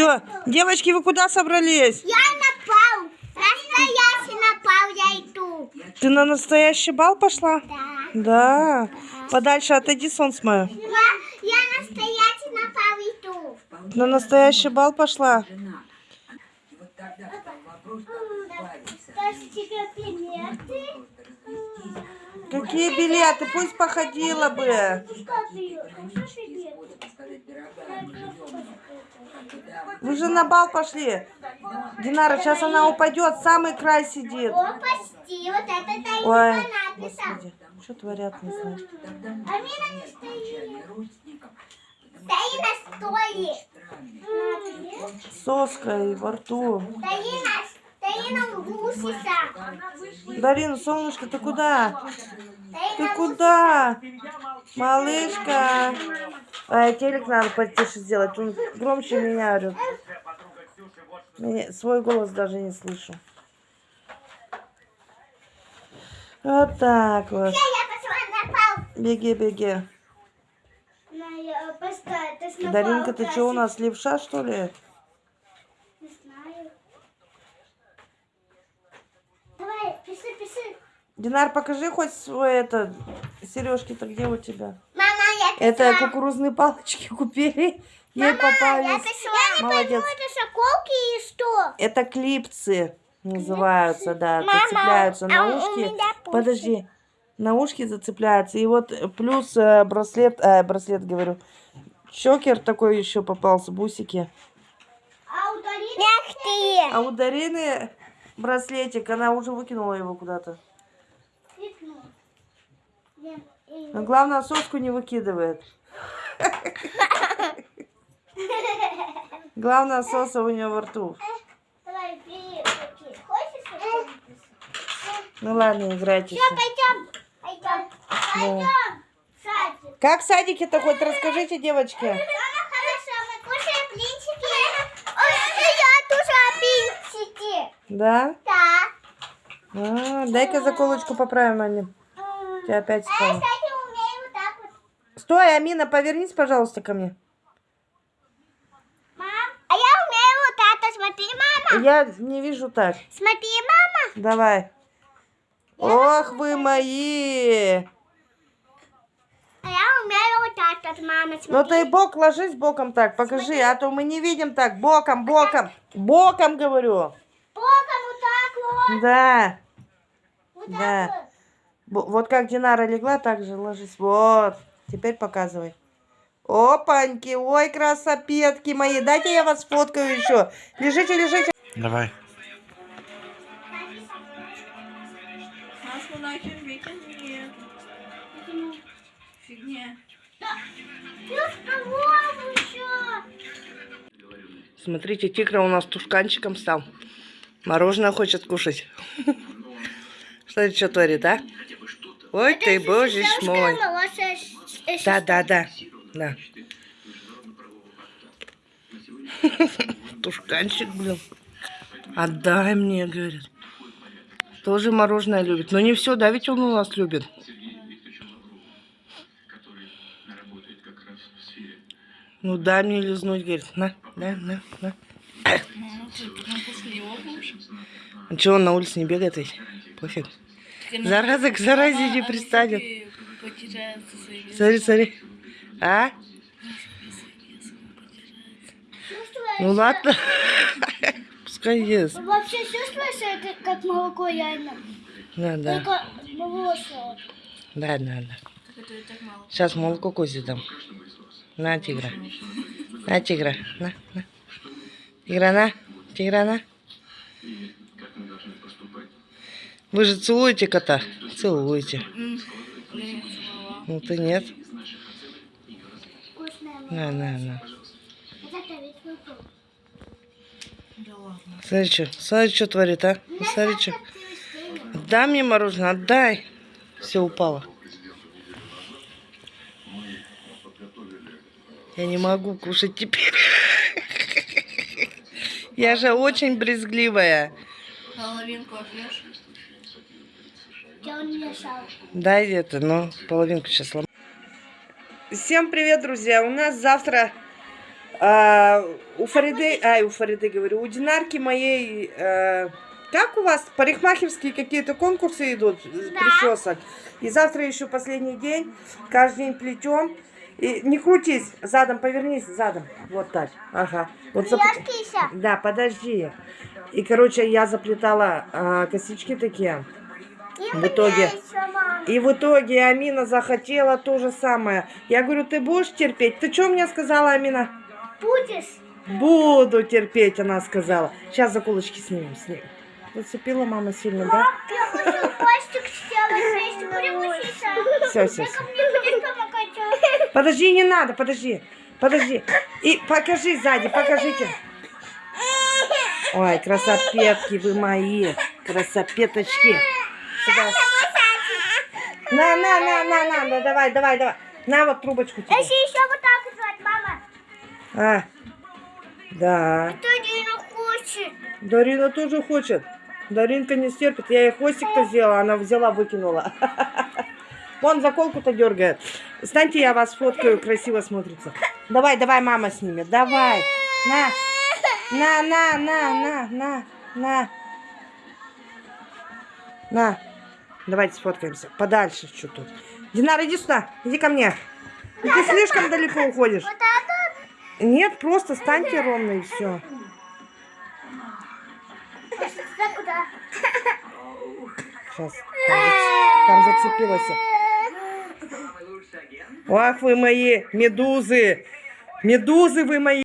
Все, девочки, вы куда собрались? Я напал. Настоящий напал, я иду. Ты на настоящий бал пошла? Да. Да. Подальше отойди, солнце мое. Я, я настоящий напал, иду. На настоящий бал пошла? Какие билеты? Пусть походила бы. Вы же на бал пошли. Динара, сейчас она упадет, самый край сидит. О, почти. Вот это Ой, господи, что творят, не знаю. А Мина не стоит. Таина стоит. Соской во рту. Укусится. Дарина, солнышко, ты куда? Ты куда? Малышка. Ай, телек надо потише сделать. Он громче меня орет. Меня- свой голос даже не слышу. Вот так вот. Беги, беги. Напал, Даринка, ты что у нас, левша, что ли? Не знаю. Давай, пиши, пиши. Динар, покажи хоть свой это... Сережки-то где у тебя? Мама, Это кукурузные палочки купили. Ей Я попались. Я не Молодец. пойму, это шоколки и что? Это клипсы называются, да. Мама, Зацепляются а на у ушки. Подожди. На ушки зацепляются. И вот плюс э, браслет, э, браслет говорю. Чокер такой еще попался, бусики. А у Дарины... Ты! А у Дарины браслетик, она уже выкинула его куда-то. Но главное, соску не выкидывает. Главное, соса у нее во рту. Ну ладно, играйте. Всё, пойдем. Пойдем. Пойдем. в Садик. Как в садике-то хоть расскажите, девочки? Мама, хорошо, мы кушаем блинчики. Ой, я тоже блинчики. Да? Да. А, дай-ка заколочку поправим, Аня. Тебя опять А я, вспомнил. кстати, умею вот так вот. Стой, Амина, повернись, пожалуйста, ко мне. Мам, а я умею вот вот. Смотри, мама. Я не вижу так. Смотри, мама. Давай. Ох вы мои! А я умею вот так вот, мама. Смотри. Ну ты бок ложись боком так, покажи, а то мы не видим так. Боком, боком. Боком говорю. Боком вот так вот. Да. Вот Да. так вот. Вот как Динара легла, так же ложись. Вот. Теперь показывай. Опаньки, ой, красопетки мои. Дайте я вас сфоткаю еще. Лежите, лежите. Давай. Фигня. Голову еще. Смотрите, тигра у нас тушканчиком стал. Мороженое хочет кушать. Что это что творит, а? Ой ты, боже ж мой. Да, да, да. Да. Тушканчик, блин. Отдай мне, говорит. Тоже мороженое любит. Но не все, да, ведь он у нас любит. Ну дай мне лизнуть, говорит. На, на, на, на. А чего он на улице не бегает ведь? Пофиг. Зараза к заразе не пристанет. Потеряется Смотри, смотри. А? Ну ладно. Пускай ест. Вообще чувствуешь, это как молоко реально? Да, да. Только волосы. Да, да, да. Сейчас молоко козе дам. На, тигра. На, тигра. На, на. Тигра, на. Тигра, на. Вы же целуете кота? Целуете. Ну ты нет. Молоко. На, на, на. Да. Смотри, что, смотри, что творит, а? Смотри, что. Отдай мне мороженое, отдай. Все упало. Я не могу кушать теперь. Я же очень брезгливая. Половинку отвешь. Он мешал. Дай это, ну, половинку сейчас сломаю. Всем привет, друзья. У нас завтра А, у Фариды, ай, у Фариды говорю, у Динарки моей, э, как у вас парикмахерские какие-то конкурсы идут э, причесок? И завтра еще последний день, каждый день плетем. И не крутись, задом повернись, задом. Вот так. Ага. Вот зап-. Да, подожди. И, короче, я заплетала а, косички такие. В итоге. И в итоге Амина захотела то же самое. Я говорю, ты будешь терпеть? Ты что мне сказала, Амина? Будешь? Буду терпеть, она сказала. Сейчас заколочки снимем, снимем. Зацепила мама сильно, да? Все, все, все. Подожди, не надо, подожди. Подожди. И покажи сзади, покажите. Ой, красопетки вы мои. Красопеточки. Сюда. На, на, на, на, на, на, давай, давай, давай. На вот трубочку тебе. Если еще вот так сделать, мама. А, да. Не хочет. Дарина тоже хочет. Даринка не стерпит. Я ей хвостик-то сделала, она взяла, выкинула. Вон заколку-то дергает. Станьте, я вас фоткаю, красиво смотрится. Давай, давай, мама снимет. Давай. На. На, на, на, на, на, на. На. Давайте сфоткаемся. Подальше чуть тут. Динар, иди сюда. Иди ко мне. И ты слишком далеко уходишь. Нет, просто станьте ровно и все. Сейчас. Там, там зацепилась. Ах вы мои медузы. Медузы вы мои.